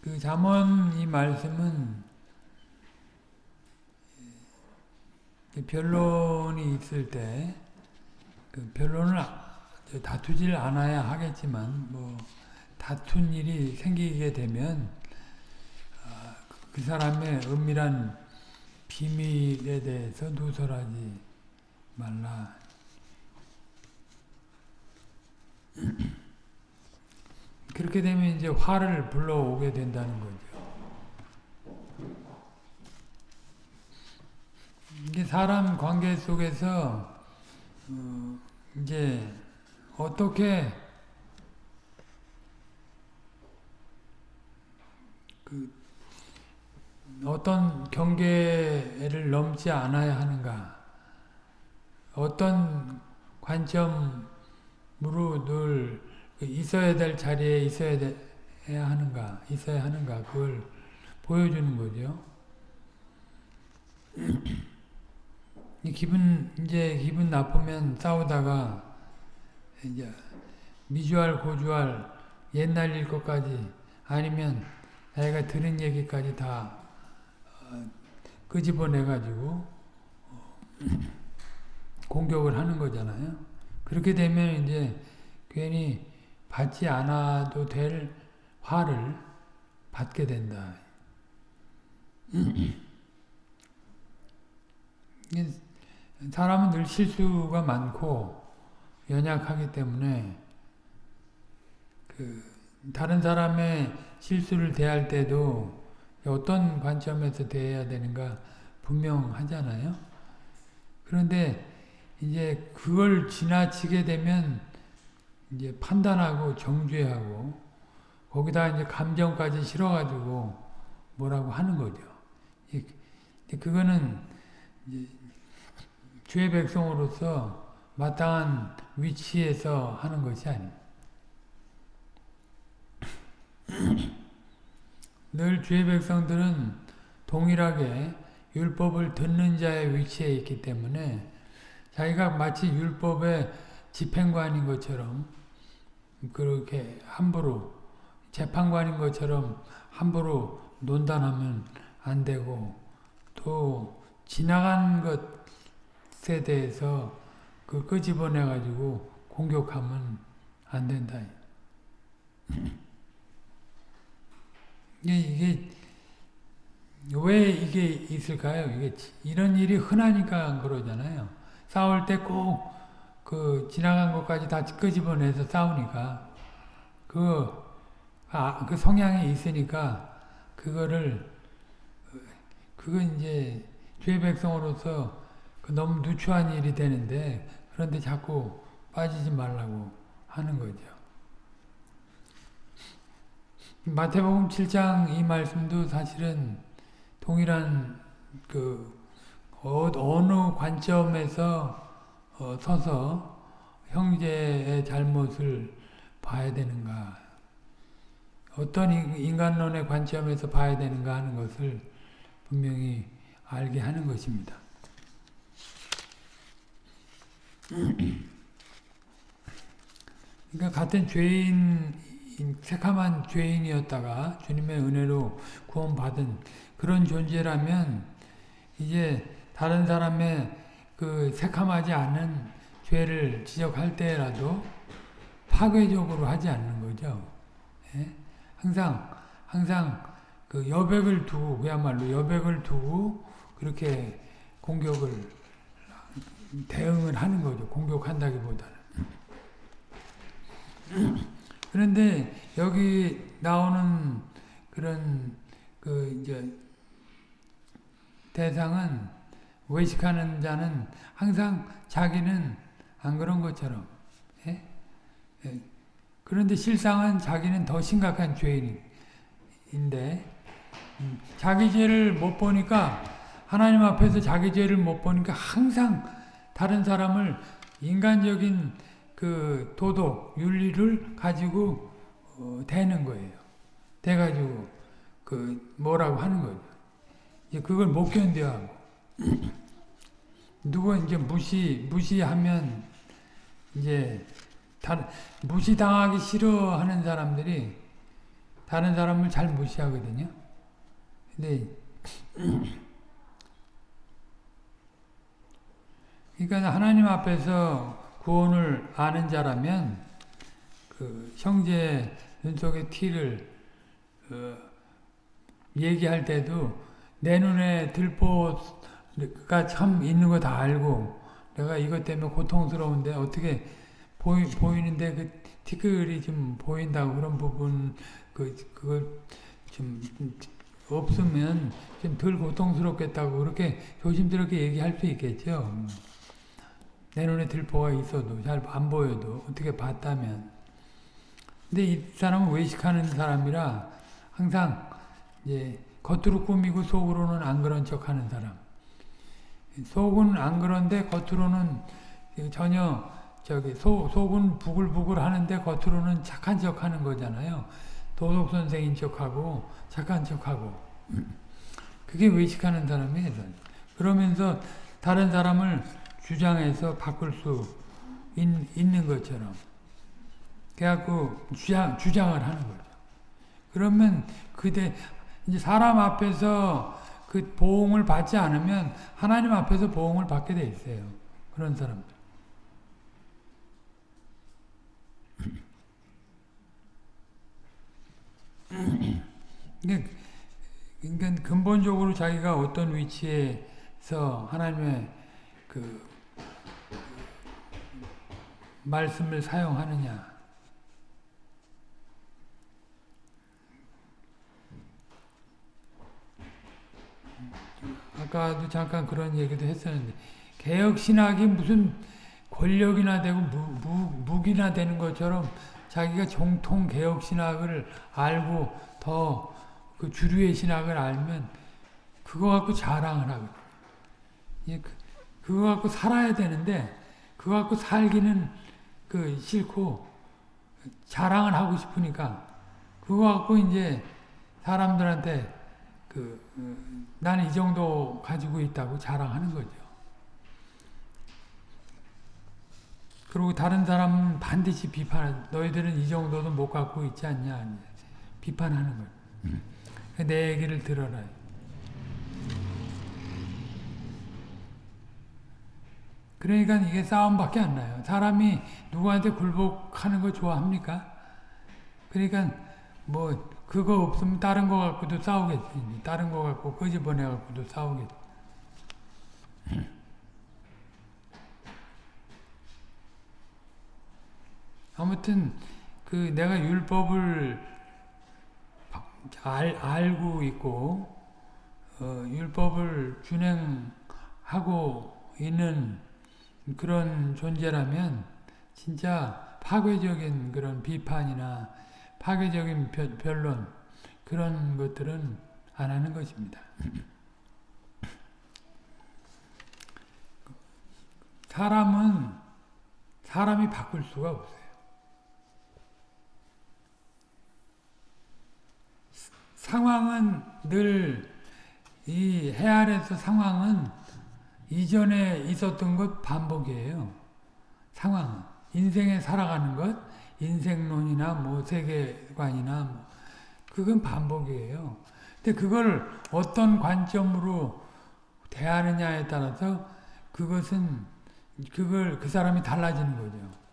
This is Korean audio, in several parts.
그 잠언 이 말씀은 변론이 있을 때 그 변론을 다투질 않아야 하겠지만 뭐 다툰 일이 생기게 되면 그 사람의 은밀한 비밀에 대해서 누설하지 말라. 그렇게 되면 이제 화를 불러오게 된다는 거죠. 이게 사람 관계 속에서 어 이제 어떻게 그 어떤 경계를 넘지 않아야 하는가 어떤 관점으로 늘 있어야 될 자리에 있어야 해야 하는가 있어야 하는가 그걸 보여주는 거죠. 기분 이제 기분 나쁘면 싸우다가 이제 미주알 고주알 옛날 일 것까지 아니면 자기가 들은 얘기까지 다 어, 끄집어내 가지고 어, 공격을 하는 거잖아요. 그렇게 되면 이제 괜히 받지 않아도 될 화를 받게 된다. 사람은 늘 실수가 많고 연약하기 때문에 그 다른 사람의 실수를 대할 때도 어떤 관점에서 대해야 되는가 분명하잖아요. 그런데 이제 그걸 지나치게 되면 이제 판단하고 정죄하고 거기다 이제 감정까지 실어가지고 뭐라고 하는 거죠. 그거는 주의 백성으로서 마땅한 위치에서 하는 것이 아닙니다. 늘 주의 백성들은 동일하게 율법을 듣는 자의 위치에 있기 때문에 자기가 마치 율법의 집행관인 것처럼 그렇게 함부로 재판관인 것처럼 함부로 논단하면 안 되고 또 지나간 것에 대해서 그 끄집어내 가지고 공격하면 안 된다. 이게, 이게 왜 이게 있을까요? 이게 이런 일이 흔하니까 그러잖아요. 싸울 때 꼭 그 지나간 것까지 다 끄집어내서 싸우니까 그, 아, 그 성향이 있으니까 그거를 그건 이제 죄 백성으로서 그 너무 누추한 일이 되는데 그런데 자꾸 빠지지 말라고 하는 거죠. 마태복음 7장 이 말씀도 사실은 동일한 그 어, 어느 관점에서 어, 서서 형제의 잘못을 봐야 되는가 어떤 인간론의 관점에서 봐야 되는가 하는 것을 분명히 알게 하는 것입니다. 그러니까 같은 죄인, 새카만 죄인이었다가 주님의 은혜로 구원받은 그런 존재라면 이제 다른 사람의 그 새카마지 않은 죄를 지적할 때라도 파괴적으로 하지 않는 거죠. 예? 항상 항상 그 여백을 두고 그야말로 여백을 두고 그렇게 공격을 대응을 하는 거죠. 공격한다기보다는. 그런데 여기 나오는 그런 그 이제 대상은 외식하는 자는 항상 자기는 안 그런 것처럼 예? 예. 그런데 실상은 자기는 더 심각한 죄인인데 음, 자기 죄를 못 보니까 하나님 앞에서 자기 죄를 못 보니까 항상 다른 사람을 인간적인 그 도덕, 윤리를 가지고 어, 대는 거예요. 대가지고 그 뭐라고 하는 거죠. 이제 그걸 못 견뎌하고 누구 이제 무시 무시하면 이제 다 무시당하기 싫어하는 사람들이 다른 사람을 잘 무시하거든요. 근데 그러니까 하나님 앞에서 구원을 아는 자라면 그 형제 눈속의 티를 어, 얘기할 때도 내 눈에 들보 가 참 있는 거 다 알고 내가 이것 때문에 고통스러운데 어떻게 보이, 보이는데 그 티끌이 좀 보인다고 그런 부분 그 그걸 좀 없으면 좀 덜 고통스럽겠다고 그렇게 조심스럽게 얘기할 수 있겠죠. 내 눈에 들보가 있어도 잘 안 보여도 어떻게 봤다면 근데 이 사람은 외식하는 사람이라 항상 이제 겉으로 꾸미고 속으로는 안 그런 척 하는 사람. 속은 안 그런데 겉으로는 전혀 저기 속, 속은 부글부글 하는데 겉으로는 착한 척 하는 거잖아요. 도덕 선생인 척하고 착한 척하고 그게 외식하는 사람이에요. 그러면서 다른 사람을 주장해서 바꿀 수 있, 는 것처럼 그래갖고 주장, 주장을 하는 거죠. 그러면 그대 이제 사람 앞에서 그 보응을 받지 않으면 하나님 앞에서 보응을 받게 돼 있어요. 그런 사람들. 그러니까, 그러니까 근본적으로 자기가 어떤 위치에서 하나님의 그 말씀을 사용하느냐. 아까도 잠깐 그런 얘기도 했었는데 개혁 신학이 무슨 권력이나 되고 무, 무, 무 기나 되는 것처럼 자기가 정통 개혁 신학을 알고 더 그 주류의 신학을 알면 그거 갖고 자랑을. 예, 그, 그거 갖고 살아야 되는데 그거 갖고 살기는 그 싫고 자랑을 하고 싶으니까 그거 갖고 이제 사람들한테 그 어, 나는 이 정도 가지고 있다고 자랑하는 거죠. 그리고 다른 사람은 반드시 비판, 너희들은 이 정도도 못 갖고 있지 않냐, 비판하는 거예요. 음. 내 얘기를 들어라. 그러니까 이게 싸움밖에 안 나요. 사람이 누구한테 굴복하는 거 좋아합니까? 그러니까 뭐 그거 없으면 다른 거 갖고도 싸우겠지. 다른 거 갖고 끄집어내 갖고도 싸우겠지. 아무튼 그 내가 율법을 알, 알고 있고 어, 율법을 준행하고 있는 그런 존재라면 진짜 파괴적인 그런 비판이나 파괴적인 변론 그런 것들은 안 하는 것입니다. 사람은 사람이 바꿀 수가 없어요. 상황은 늘 이 해안에서 상황은 이전에 있었던 것 반복이에요. 상황은. 인생에 살아가는 것, 인생론이나 뭐 세계관이나 뭐 그건 반복이에요. 근데 그걸 어떤 관점으로 대하느냐에 따라서 그것은 그걸 그 사람이 달라지는 거죠.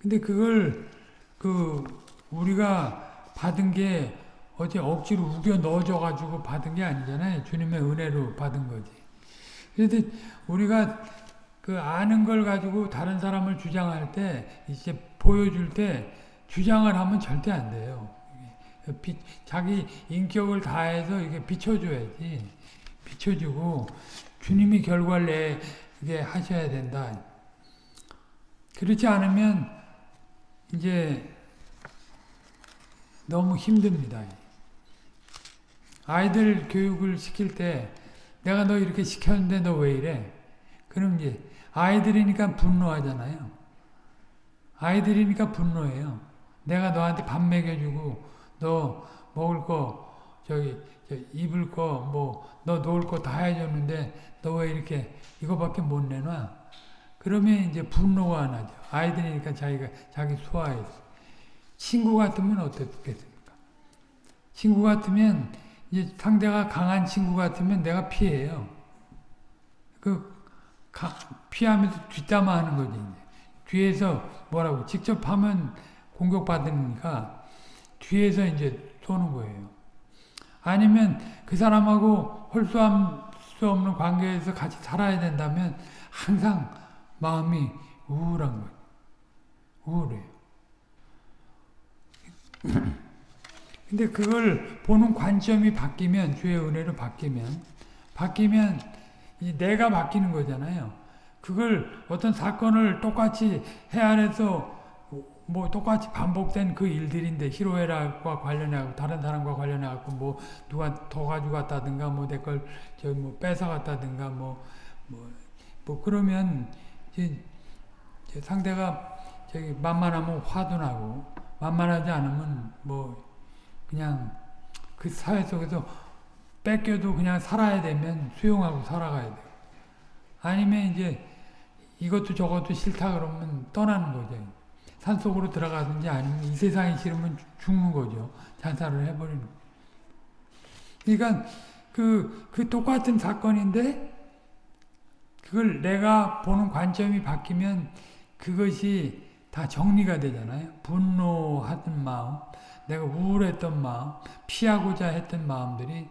근데 그걸 그 우리가 받은 게 어제 억지로 우겨 넣어줘 가지고 받은 게 아니잖아요. 주님의 은혜로 받은 거지. 그런데 우리가 그 아는 걸 가지고 다른 사람을 주장할 때 이제 보여줄 때 주장을 하면 절대 안 돼요. 비, 자기 인격을 다해서 이게 비춰줘야지. 비춰주고 주님이 결과를 내게 하셔야 된다. 그렇지 않으면 이제 너무 힘듭니다. 아이들 교육을 시킬 때 내가 너 이렇게 시켰는데 너 왜 이래? 그럼 이제 아이들이니까 분노하잖아요. 아이들이니까 분노해요. 내가 너한테 밥 먹여주고 너 먹을 거 저기 입을 거 뭐 너 놓을 거 다 해줬는데 너 왜 이렇게 이거밖에 못 내놔? 그러면 이제 분노가 나죠. 아이들이니까 자기가 자기 소화해서 친구 같으면 어떻겠습니까? 친구 같으면 이제 상대가 강한 친구 같으면 내가 피해요. 그 가, 피하면서 뒷담화하는 거지. 뒤에서 뭐라고 직접 하면 공격받으니까 뒤에서 이제 쏘는 거예요. 아니면 그 사람하고 홀수할 수 없는 관계에서 같이 살아야 된다면 항상 마음이 우울한 거예요. 우울해요. 근데 그걸 보는 관점이 바뀌면 주의 은혜로 바뀌면 바뀌면 이 내가 바뀌는 거잖아요. 그걸 어떤 사건을 똑같이 해안해서 뭐 똑같이 반복된 그 일들인데 히로에라과 관련해갖고 다른 사람과 관련해갖고 뭐 누가 더 가져갔다든가 뭐 내 걸저뭐 뺏어갔다든가 뭐 뭐, 뭐 그러면 이제 상대가 저기 만만하면 화도 나고 만만하지 않으면 뭐 그냥 그 사회 속에서 뺏겨도 그냥 살아야 되면 수용하고 살아가야 돼요. 아니면 이제 이것도 저것도 싫다 그러면 떠나는 거죠. 산속으로 들어가든지 아니면 이 세상이 싫으면 죽는 거죠. 자살을 해버리는. 그러니까 그, 그 똑같은 사건인데 그걸 내가 보는 관점이 바뀌면 그것이 다 정리가 되잖아요. 분노하던 마음, 내가 우울했던 마음, 피하고자 했던 마음들이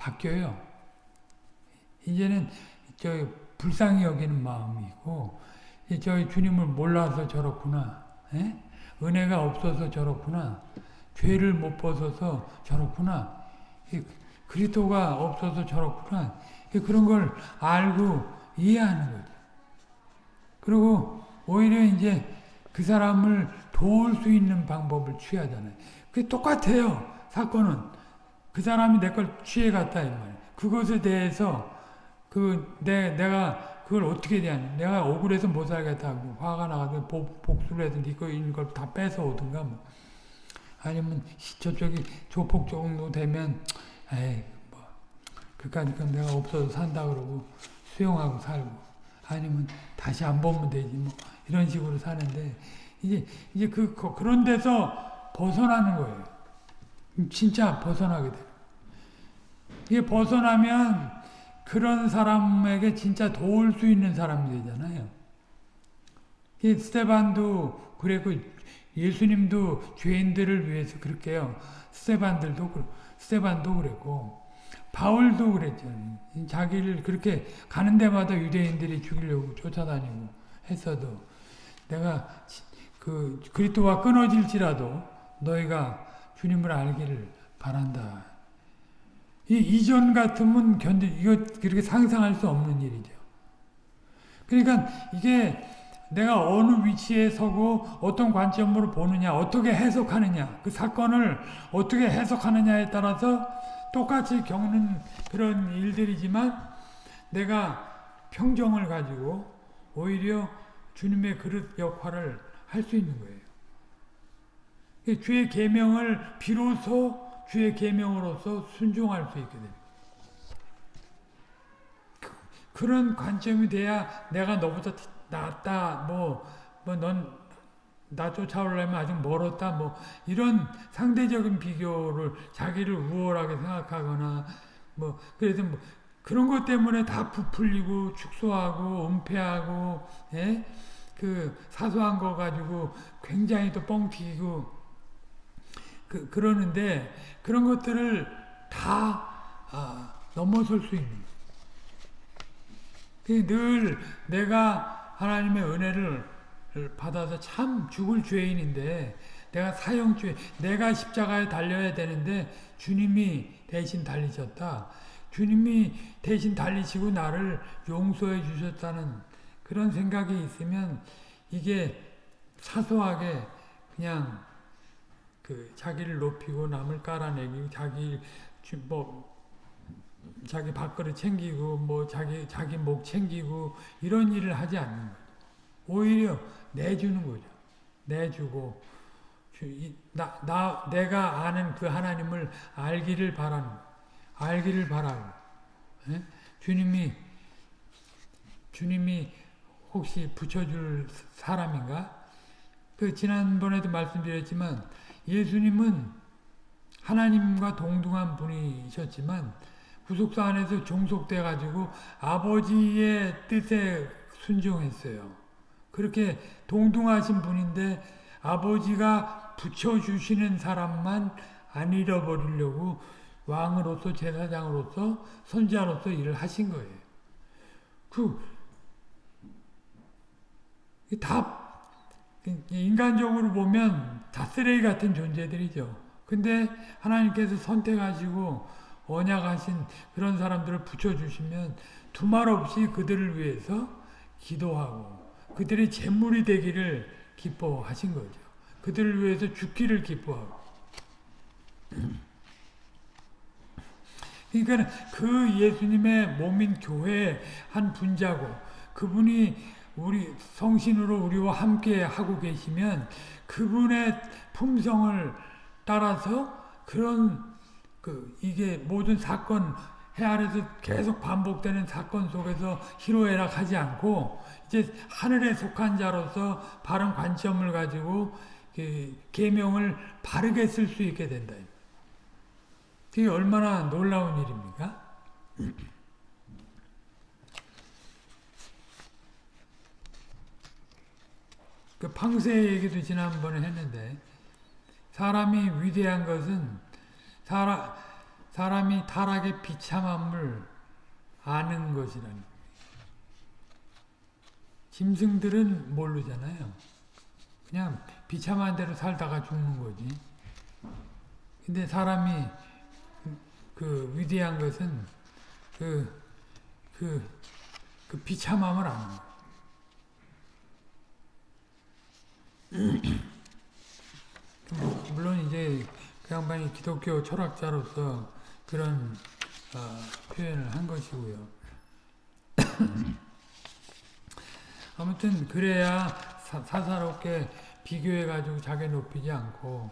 바뀌어요. 이제는 저 불쌍히 여기는 마음이고 저 주님을 몰라서 저렇구나. 에? 예? 은혜가 없어서 저렇구나. 죄를 못 벗어서 저렇구나. 그리스도가 없어서 저렇구나. 그런 걸 알고 이해하는 거죠. 그리고 오히려 이제 그 사람을 도울 수 있는 방법을 취하잖아요. 그게 똑같아요. 사건은. 그 사람이 내 걸 취해갔다, 이 말이에요. 그것에 대해서, 그, 내, 내가 그걸 어떻게 대하냐. 내가 억울해서 못 살겠다. 뭐 화가 나가서 복수를 해서 니거 네 있는 걸 다 뺏어 오든가, 뭐. 아니면 저쪽이 조폭 정도 되면, 에이, 뭐, 그까짓 건 내가 없어서 산다 그러고 수용하고 살고. 아니면 다시 안 보면 되지, 뭐. 이런 식으로 사는데, 이제, 이제 그, 그런 데서 벗어나는 거예요. 진짜 벗어나게 돼요. 이게 벗어나면 그런 사람에게 진짜 도울 수 있는 사람이 되잖아요. 스테반도 그랬고 예수님도 죄인들을 위해서 그렇게 요 스테반들도 스테반도 그랬고 바울도 그랬잖아요. 자기를 그렇게 가는 데마다 유대인들이 죽이려고 쫓아다니고 했어도 내가 그 그리스도와 끊어질지라도 너희가 주님을 알기를 바란다. 이 이전 같으면 견디 이거 그렇게 상상할 수 없는 일이죠. 그러니까 이게 내가 어느 위치에 서고 어떤 관점으로 보느냐, 어떻게 해석하느냐, 그 사건을 어떻게 해석하느냐에 따라서 똑같이 겪는 그런 일들이지만 내가 평정을 가지고 오히려 주님의 그릇 역할을 할 수 있는 거예요. 주의 계명을 비로소 주의 계명으로서 순종할 수 있게 됩니다. 그, 런 관점이 돼야 내가 너보다 낫다 뭐 뭐 넌 나 쫓아오려면 아직 멀었다 뭐 이런 상대적인 비교를 자기를 우월하게 생각하거나 뭐 그래서 뭐 그런 것 때문에 다 부풀리고 축소하고 은폐하고 예? 그 사소한 거 가지고 굉장히 또 뻥튀기고 그, 그러는데 그런 것들을 다 아, 넘어설 수 있는 늘 내가 하나님의 은혜를 받아서 참 죽을 죄인인데 내가 사형죄 내가 십자가에 달려야 되는데 주님이 대신 달리셨다. 주님이 대신 달리시고 나를 용서해 주셨다는 그런 생각이 있으면 이게 사소하게 그냥 그 자기를 높이고 남을 깔아내기 자기 뭐 자기 밥그릇 챙기고 뭐 자기 자기 목 챙기고 이런 일을 하지 않는 거죠. 오히려 내주는 거죠. 내주고 나, 나 내가 아는 그 하나님을 알기를 바라는 알기를 바라고 예? 주님이 주님이 혹시 붙여줄 사람인가? 그 지난번에도 말씀드렸지만 예수님은 하나님과 동등한 분이셨지만 구속사 안에서 종속돼 가지고 아버지의 뜻에 순종했어요. 그렇게 동등하신 분인데 아버지가 붙여주시는 사람만 안 잃어버리려고 왕으로서 제사장으로서 선지자로서 일을 하신 거예요. 그, 다, 인간적으로 보면 다 쓰레기 같은 존재들이죠. 근데 하나님께서 선택하시고 언약하신 그런 사람들을 붙여주시면 두말 없이 그들을 위해서 기도하고 그들의 재물이 되기를 기뻐하신 거죠. 그들을 위해서 죽기를 기뻐하고. 그러니까 그 예수님의 몸인 교회의 한 분자고 그분이 우리 성신으로 우리와 함께 하고 계시면 그분의 품성을 따라서 그런 그 이게 모든 사건 해 아래서 계속 반복되는 사건 속에서 희로애락하지 않고 이제 하늘에 속한 자로서 바른 관점을 가지고 그 계명을 바르게 쓸 수 있게 된다. 그게 얼마나 놀라운 일입니까? 그 팡세 얘기도 지난번에 했는데 사람이 위대한 것은 사람, 사람이 타락의 비참함을 아는 것이라는 짐승들은 모르잖아요. 그냥 비참한 대로 살다가 죽는 거지. 근데 사람이 그 위대한 것은 그, 그, 그 비참함을 아는 거예요. 물론 이제 그 양반이 기독교 철학자로서 그런 어, 표현을 한 것이고요. 아무튼 그래야 사, 사롭게 비교해가지고 자기 높이지 않고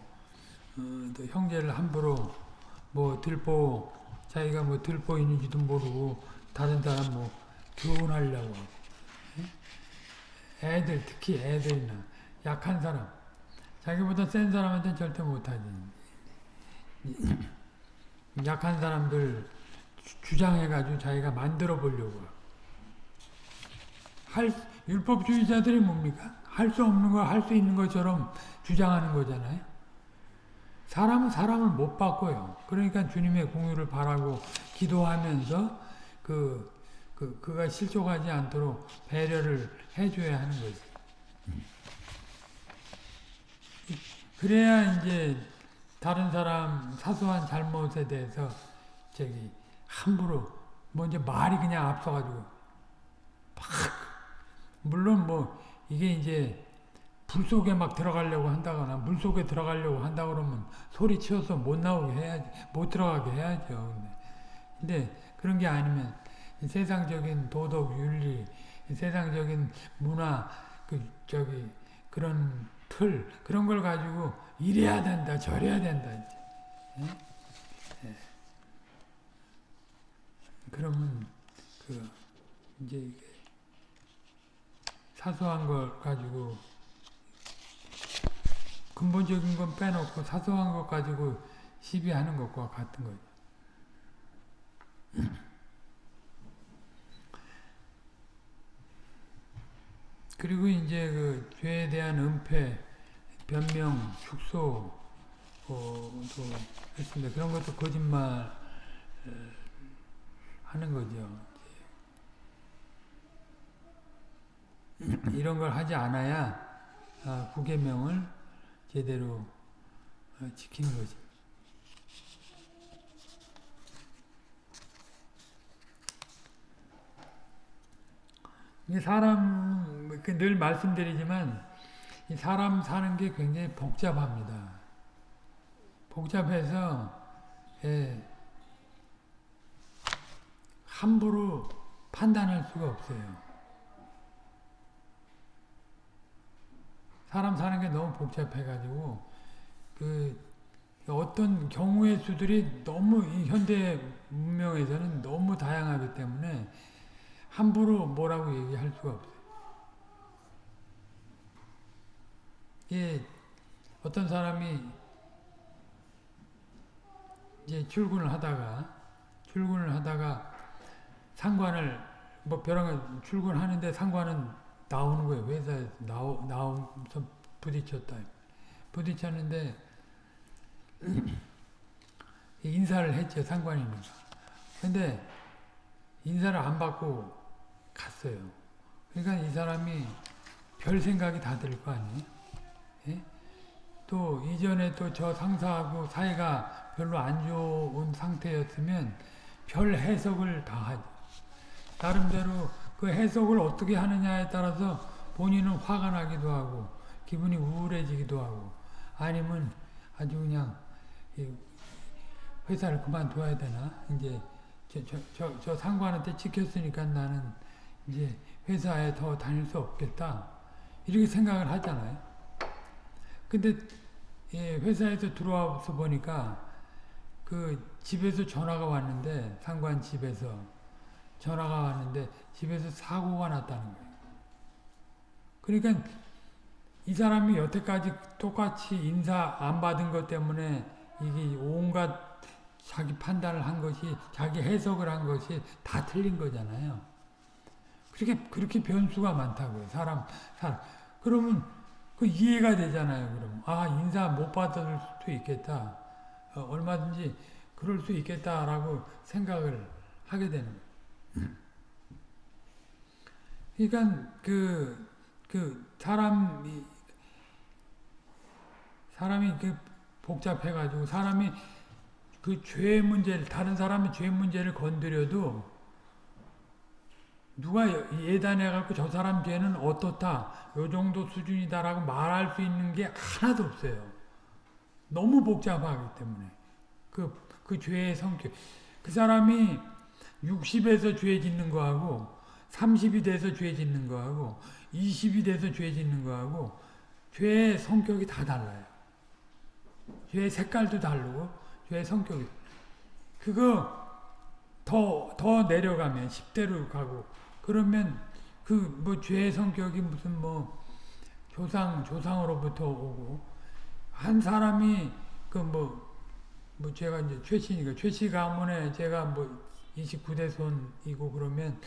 어, 또 형제를 함부로 뭐 들보 자기가 뭐 들보인지도 모르고 다른 사람 뭐 교훈하려고. 애들 특히 애들이나 약한 사람 자기보다 센 사람한테는 절대 못하지 약한 사람들 주장해가지고 자기가 만들어 보려고 할 율법주의자들이 뭡니까? 할 수 없는 거할수 있는 것처럼 주장하는 거잖아요. 사람은 사람을 못 바꿔요. 그러니까 주님의 공유를 바라고 기도하면서 그, 그, 그가 실족하지 않도록 배려를 해줘야 하는 거지. 그래야 이제 다른 사람 사소한 잘못에 대해서 저기 함부로 먼저 말이 그냥 앞서가지고 막 물론 뭐 이게 이제 불 속에 막 들어가려고 한다거나 물 속에 들어가려고 한다 그러면 소리 치워서 못 나오게 해야지 못 들어가게 해야죠. 근데 그런 게 아니면 세상적인 도덕 윤리 세상적인 문화 그 저기 그런 틀 그런 걸 가지고 이래야 된다 저래야 된다 이제. 예? 예. 그러면 그 이제 사소한 걸 가지고 근본적인 건 빼놓고 사소한 것 가지고 시비하는 것과 같은 거죠. 그리고 이제 그 죄에 대한 은폐, 변명, 축소, 어, 또 했습니다. 그런 것도 거짓말 하는 거죠. 이런 걸 하지 않아야 아, 구계명을 제대로 어, 지키는 거지. 사람 그 늘 말씀드리지만 사람 사는 게 굉장히 복잡합니다. 복잡해서 예, 함부로 판단할 수가 없어요. 사람 사는 게 너무 복잡해가지고 그 어떤 경우의 수들이 너무 이 현대 문명에서는 너무 다양하기 때문에 함부로 뭐라고 얘기할 수가 없어요. 예, 어떤 사람이 이제 출근을 하다가 출근을 하다가 상관을 뭐 벼랑 출근하는데 상관은 나오는 거예요. 회사에서 나오 나오면서 부딪혔다. 부딪혔는데 인사를 했죠 상관이니까. 근데 인사를 안 받고 갔어요. 그러니까 이 사람이 별 생각이 다 들 거 아니에요. 예? 또 이전에 또 저 상사하고 사이가 별로 안 좋은 상태였으면 별 해석을 다 하죠. 나름대로 그 해석을 어떻게 하느냐에 따라서 본인은 화가 나기도 하고 기분이 우울해지기도 하고 아니면 아주 그냥 회사를 그만둬야 되나 이제 저, 저, 저, 저 상관한테 찍혔으니까 나는 이제 회사에 더 다닐 수 없겠다 이렇게 생각을 하잖아요 근데 예, 회사에서 들어와서 보니까 그 집에서 전화가 왔는데 상관 집에서 전화가 왔는데 집에서 사고가 났다는 거예요. 그러니까 이 사람이 여태까지 똑같이 인사 안 받은 것 때문에 이게 온갖 자기 판단을 한 것이 자기 해석을 한 것이 다 틀린 거잖아요. 그렇게 그렇게 변수가 많다고요. 사람 사람 그러면 그 이해가 되잖아요. 그럼 아 인사 못 받을 수도 있겠다. 어, 얼마든지 그럴 수 있겠다라고 생각을 하게 되는. 그러니까 그, 그 사람이 사람이 그 복잡해가지고 사람이 그 죄 문제를 다른 사람의 죄 문제를 건드려도 누가 예단해갖고 저 사람 죄는 어떻다 요 정도 수준이다라고 말할 수 있는 게 하나도 없어요. 너무 복잡하기 때문에 그, 그 죄의 성격 그 사람이 60에서 죄 짓는 거하고 30이 돼서 죄 짓는 거하고 20이 돼서 죄 짓는 거하고 죄의 성격이 다 달라요. 죄의 색깔도 다르고 죄의 성격이 그거 더, 더 내려가면 10대로 가고 그러면 그 뭐 죄의 성격이 무슨 뭐 조상, 조상으로부터 오고 한 사람이 그 뭐, 뭐 제가 이제 최씨니까 최씨 가문에 제가 뭐 29대 손이고 그러면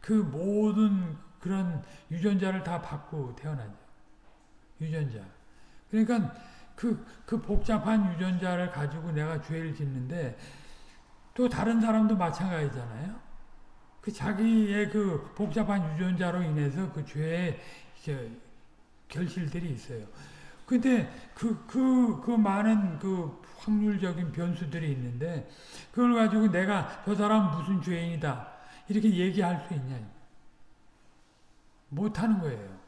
그 모든 그런 유전자를 다 받고 태어나죠. 유전자. 그러니까 그, 그 복잡한 유전자를 가지고 내가 죄를 짓는데 또 다른 사람도 마찬가지잖아요. 그 자기의 그 복잡한 유전자로 인해서 그 죄의 결실들이 있어요. 근데 그, 그, 그 많은 그 확률적인 변수들이 있는데 그걸 가지고 내가 저 사람 무슨 죄인이다 이렇게 얘기할 수 있냐 못하는 거예요.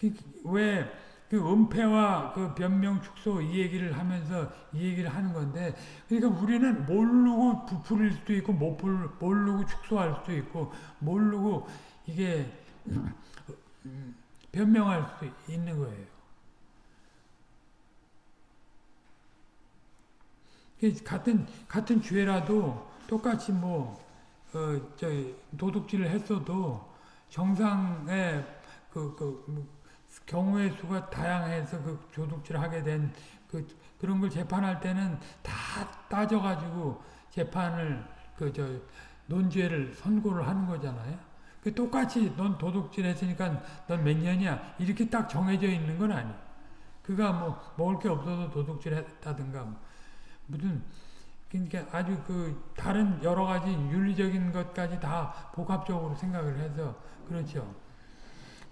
그, 왜 그 은폐와 그 변명 축소 이 얘기를 하면서 이 얘기를 하는 건데 그러니까 우리는 모르고 부풀릴 수도 있고 모르고 축소할 수도 있고 모르고 이게 변명할 수 있는 거예요. 같은 같은 죄라도 똑같이 뭐 어, 저 도둑질을 했어도 정상의 그, 그 뭐, 경우의 수가 다양해서 그 도둑질 하게 된 그 그런 걸 재판할 때는 다 따져가지고 재판을 그 저 논죄를 선고를 하는 거잖아요. 그 똑같이 넌 도둑질 했으니까 넌 몇 년이야 이렇게 딱 정해져 있는 건 아니에요. 그가 뭐 먹을 게 없어서 도둑질 했다든가 뭐. 무슨 그러니까 아주 그 다른 여러 가지 윤리적인 것까지 다 복합적으로 생각을 해서 그렇죠.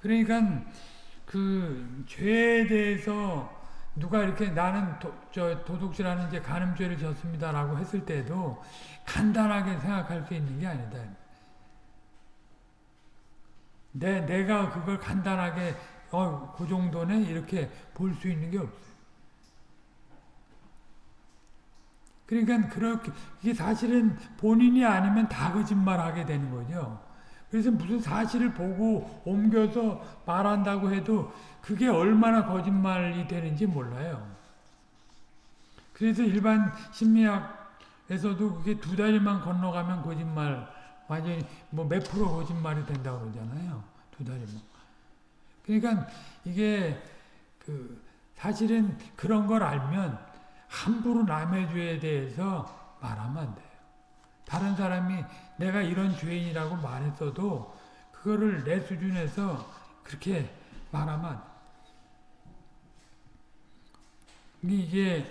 그러니까 그 죄에 대해서 누가 이렇게 나는 도, 저 도둑질하는 이제 간음죄를 졌습니다라고 했을 때도 간단하게 생각할 수 있는 게 아니다. 내 내가 그걸 간단하게 어 그 정도네 이렇게 볼 수 있는 게 없어. 그러니까 그렇게 이게 사실은 본인이 아니면 다 거짓말하게 되는 거죠. 그래서 무슨 사실을 보고 옮겨서 말한다고 해도 그게 얼마나 거짓말이 되는지 몰라요. 그래서 일반 심리학에서도 그게 두 다리만 건너가면 거짓말 완전히 뭐 몇 프로 거짓말이 된다고 그러잖아요. 두 다리만. 그러니까 이게 그 사실은 그런 걸 알면 함부로 남의 죄에 대해서 말하면 안 돼요. 다른 사람이 내가 이런 죄인이라고 말했어도 그거를 내 수준에서 그렇게 말하면. 이게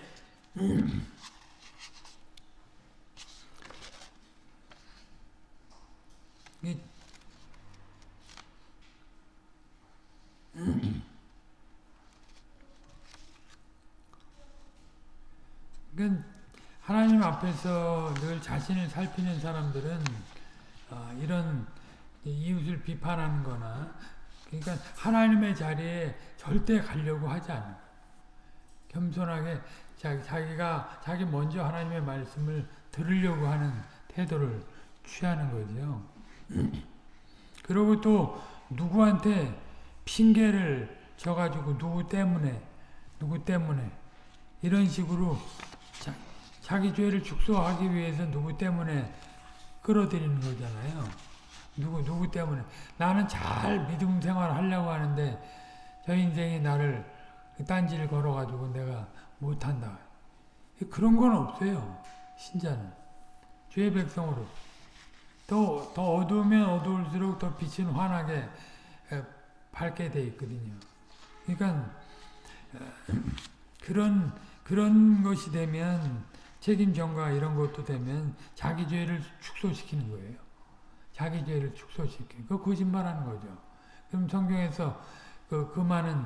이 그러니까 하나님 앞에서 늘 자신을 살피는 사람들은 어, 이런 이웃을 비판하는 거나 그러니까 하나님의 자리에 절대 가려고 하지 않는 겸손하게 자기, 자기가 자기 먼저 하나님의 말씀을 들으려고 하는 태도를 취하는 거죠. 그리고 또 누구한테 핑계를 져가지고 누구 때문에 누구 때문에 이런 식으로 자, 자기 죄를 축소하기 위해서 누구 때문에 끌어들이는 거잖아요. 누구 누구 때문에 나는 잘 믿음 생활 하려고 하는데 저 인생이 나를 딴지를 걸어가지고 내가 못한다. 그런 건 없어요. 신자는 죄의 백성으로 더, 더 어두우면 어두울수록 더 빛은 환하게 밝게 돼 있거든요. 그러니까 그런 그런 것이 되면 책임 전가 이런 것도 되면 자기 죄를 축소시키는 거예요. 자기 죄를 축소시키는 그 거짓말하는 거죠. 그럼 성경에서 그, 그 많은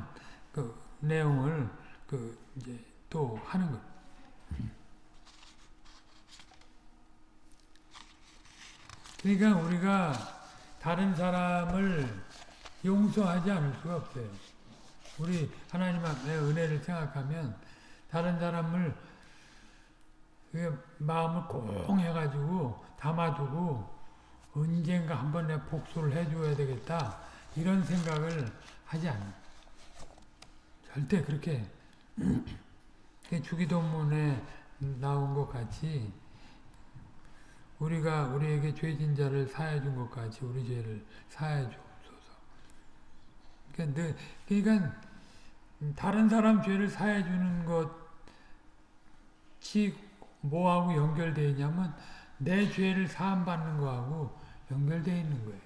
그 내용을 그 이제 또 하는 거. 그러니까 우리가 다른 사람을 용서하지 않을 수가 없어요. 우리 하나님 앞에 은혜를 생각하면 다른 사람을 마음을 꽁 해가지고 담아두고 언젠가 한번 내 복수를 해줘야 되겠다 이런 생각을 하지 않아. 절대 그렇게 주기도문에 나온 것 같이 우리가 우리에게 죄진 자를 사해 준 것 같이 우리 죄를 사해 주옵소서. 그러니까, 그러니까 다른 사람 죄를 사해 주는 것이 뭐하고 연결되어 있냐면 내 죄를 사함 받는 거하고 연결되어 있는 거예요.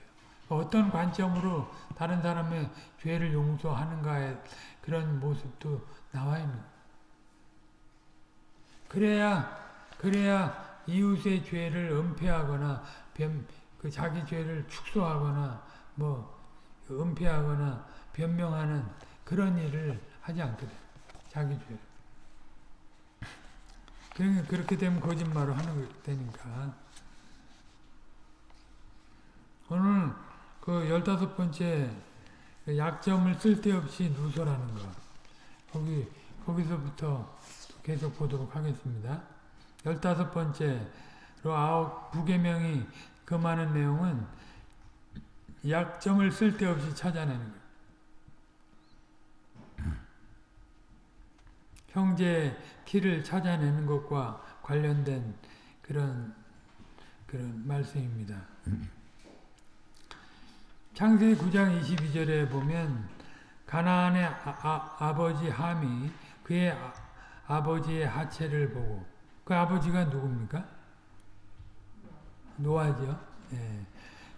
어떤 관점으로 다른 사람의 죄를 용서하는가의 그런 모습도 나와 있는. 그래야 그래야 이웃의 죄를 은폐하거나 변, 그 자기 죄를 축소하거나 뭐 은폐하거나 변명하는 그런 일을 하지 않거든. 자기 죄. 그러니까 그렇게 되면 거짓말을 하는 되니까. 오늘 그 열다섯 번째 약점을 쓸데없이 누설하는 거. 거기 거기서부터 계속 보도록 하겠습니다. 열다섯 번째로 아홉 부계명이 그 많은 내용은 약점을 쓸데없이 찾아내는 거예요. 형제 키를 찾아내는 것과 관련된 그런 그런 말씀입니다. 창세기 9장 22절에 보면 가나안의 아, 아 버지 함이 그의 아, 버지의 하체를 보고 그 아버지가 누굽니까? 노아죠. 예.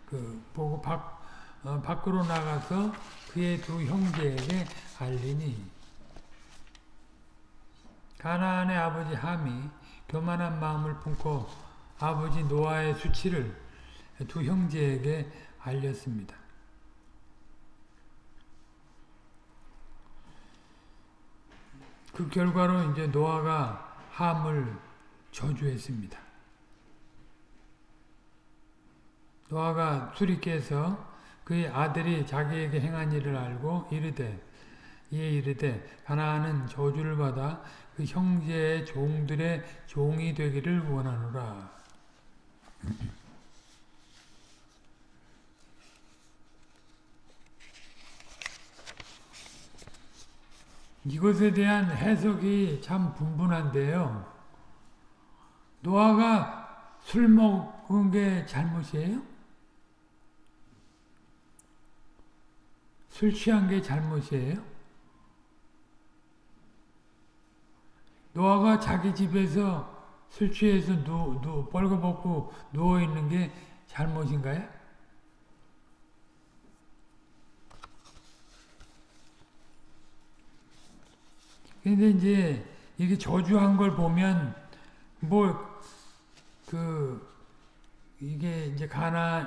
그 보고 밖 어, 밖으로 나가서 그의 두 형제에게 알리니 가나안의 아버지 함이 교만한 마음을 품고 아버지 노아의 수치를 두 형제에게 알렸습니다. 그 결과로 이제 노아가 함을 저주했습니다. 노아가 깨서 그의 아들이 자기에게 행한 일을 알고 이르되 이에 이르되 가나안은 저주를 받아 그 형제의 종들의 종이 되기를 원하노라. 이것에 대한 해석이 참 분분한데요. 노아가 술 먹은 게 잘못이에요? 술 취한 게 잘못이에요? 노아가 자기 집에서 술 취해서 누, 누, 벌거벗고 누워있는 게 잘못인가요? 근데 이제 이게 저주한 걸 보면 뭐 그 이게 이제 가나의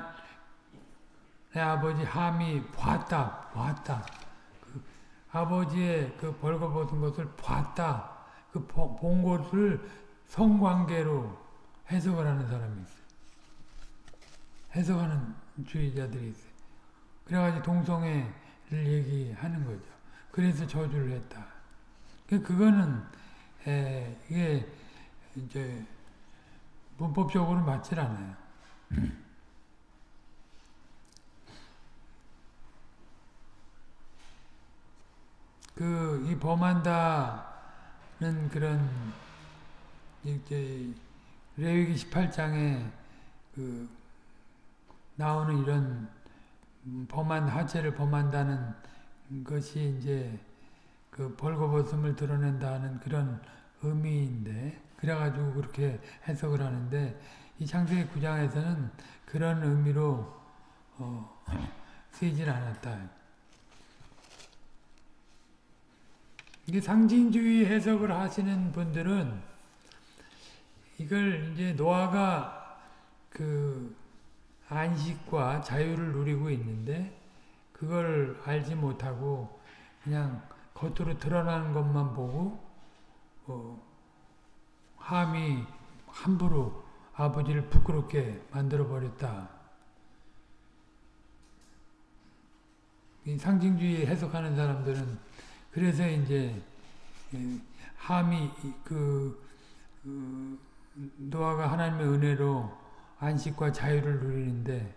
아버지 함이 봤다 봤다 그 아버지의 그 벌거벗은 것을 봤다 그 본 것을 성관계로 해석을 하는 사람이 있어요. 해석하는 주의자들이 있어요. 그래가지고 동성애를 얘기하는 거죠. 그래서 저주를 했다. 그, 그거는 에, 이게 이제 문법적으로 맞질 않아요. 그 이 범한다 는 그런 이제 레위기 18장에 그 나오는 이런 범한 하체를 범한다는 것이 이제 그 벌거벗음을 드러낸다는 그런 의미인데 그래가지고 그렇게 해석을 하는데 이 창세기 9장에서는 그런 의미로 어, 쓰이질 않았다. 이게 상징주의 해석을 하시는 분들은 이걸 이제 노아가 그 안식과 자유를 누리고 있는데 그걸 알지 못하고 그냥 겉으로 드러나는 것만 보고 어, 함이 함부로 아버지를 부끄럽게 만들어 버렸다. 상징주의 해석하는 사람들은 그래서 이제 함이 그, 그 노아가 하나님의 은혜로 안식과 자유를 누리는데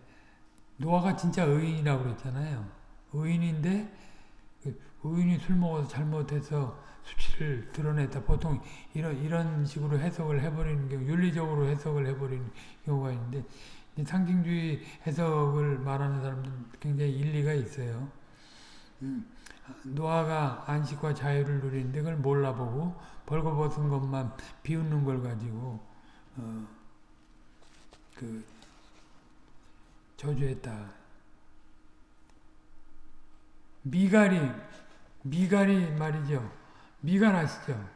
노아가 진짜 의인이라고 그랬잖아요. 의인인데 그 의인이 술 먹어서 잘못해서 수치를 드러냈다. 보통 이런 이런 식으로 해석을 해버리는 경우, 윤리적으로 해석을 해버리는 경우가 있는데 상징주의 해석을 말하는 사람들은 굉장히 일리가 있어요. 음, 노아가 안식과 자유를 누리는데 그걸 몰라보고 벌거벗은 것만 비웃는 걸 가지고 어, 그 저주했다. 미갈이 미갈이 말이죠. 미갈 아시죠?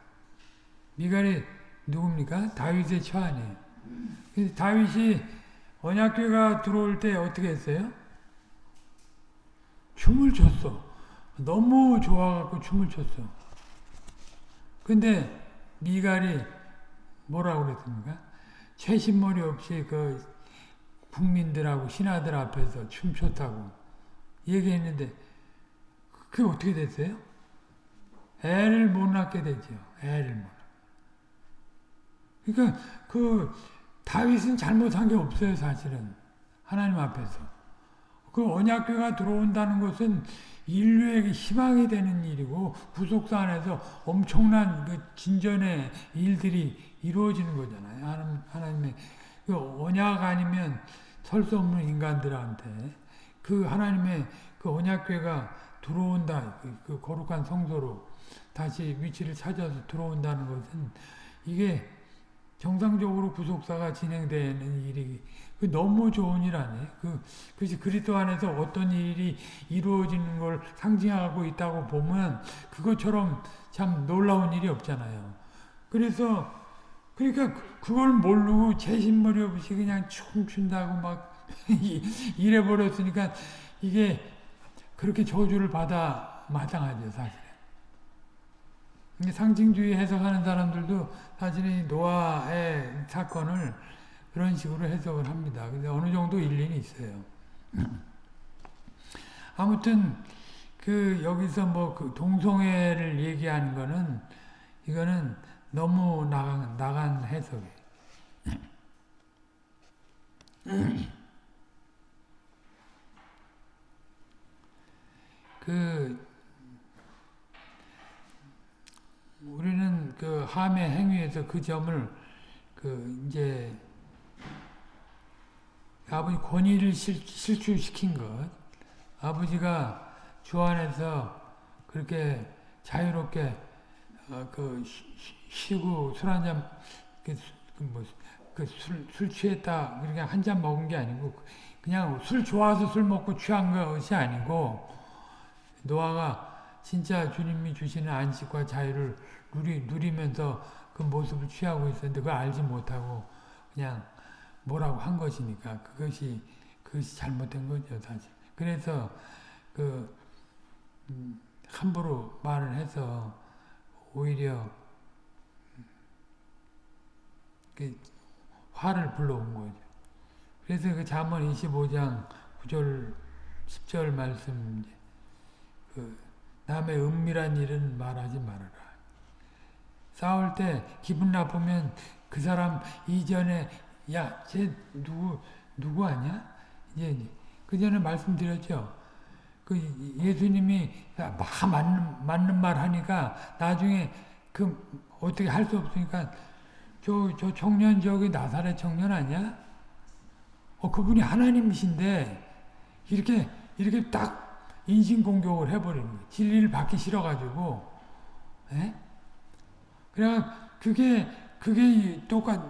미갈이 누굽니까? 다윗의 처아니에요. 다윗이 언약궤가 들어올 때 어떻게 했어요? 춤을 췄어. 너무 좋아갖고 춤을 췄어. 근데 미갈이 뭐라고 그랬습니까? 최신머리 없이 그 국민들하고 신하들 앞에서 춤췄다고 얘기했는데 그게 어떻게 됐어요? 애를 못 낳게 되죠. 애를 못. 그러니까 그 다윗은 잘못한 게 없어요, 사실은. 하나님 앞에서. 그 언약궤가 들어온다는 것은 인류에게 희망이 되는 일이고 구속사 안에서 엄청난 그 진전의 일들이 이루어지는 거잖아요. 하나님, 하나님의 그 언약 아니면 설 수 없는 인간들한테 그 하나님의 그 언약궤가 들어온다. 그, 그 거룩한 성소로 다시 위치를 찾아서 들어온다는 것은 이게 정상적으로 구속사가 진행되는 일이 그 너무 좋은 일 아니에요? 그, 그것이 그리스도 안에서 어떤 일이 이루어지는 걸 상징하고 있다고 보면 그것처럼 참 놀라운 일이 없잖아요. 그래서 그러니까 그걸 모르고 제신머리 없이 그냥 춤춘다고 막 이래 버렸으니까 이게 그렇게 저주를 받아 마땅하죠, 사실. 상징주의 해석하는 사람들도 사실은 노아의 사건을 그런 식으로 해석을 합니다. 근데 어느 정도 일리는 있어요. 아무튼 그 여기서 뭐 그 동성애를 얘기하는 거는 이거는 너무 나간 나간 해석이에요. 그 우리는 그 함의 행위에서 그 점을 그 이제 아버지 권위를 실, 실추시킨 것 아버지가 주 안에서 그렇게 자유롭게 어, 그 쉬고 술 한잔 그, 그 뭐 그 술 술 취했다 그렇게 한 잔 먹은 게 아니고 그냥 술 좋아서 술 먹고 취한 것이 아니고 노아가 진짜 주님이 주시는 안식과 자유를 누리, 누리면서 그 모습을 취하고 있었는데 그걸 알지 못하고 그냥 뭐라고 한 것이니까 그것이 그것이 잘못된 거죠 사실. 그래서 그 음, 함부로 말을 해서 오히려 그 화를 불러온 거죠. 그래서 그 잠언 25장 9절 10절 말씀 그 남의 은밀한 일은 말하지 말아라. 싸울 때 기분 나쁘면 그 사람 이전에 야, 쟤 누구 누구 아니야? 이제 그 전에 말씀드렸죠. 그 예수님이 막 맞는 맞는 말 하니까 나중에 그 어떻게 할 수 없으니까 저 저 청년 저기 나사렛 청년 아니야? 어 그분이 하나님이신데 이렇게 이렇게 딱 인신 공격을 해버리는 거예요. 진리를 받기 싫어가지고, 예? 그래 그게 그게 똑같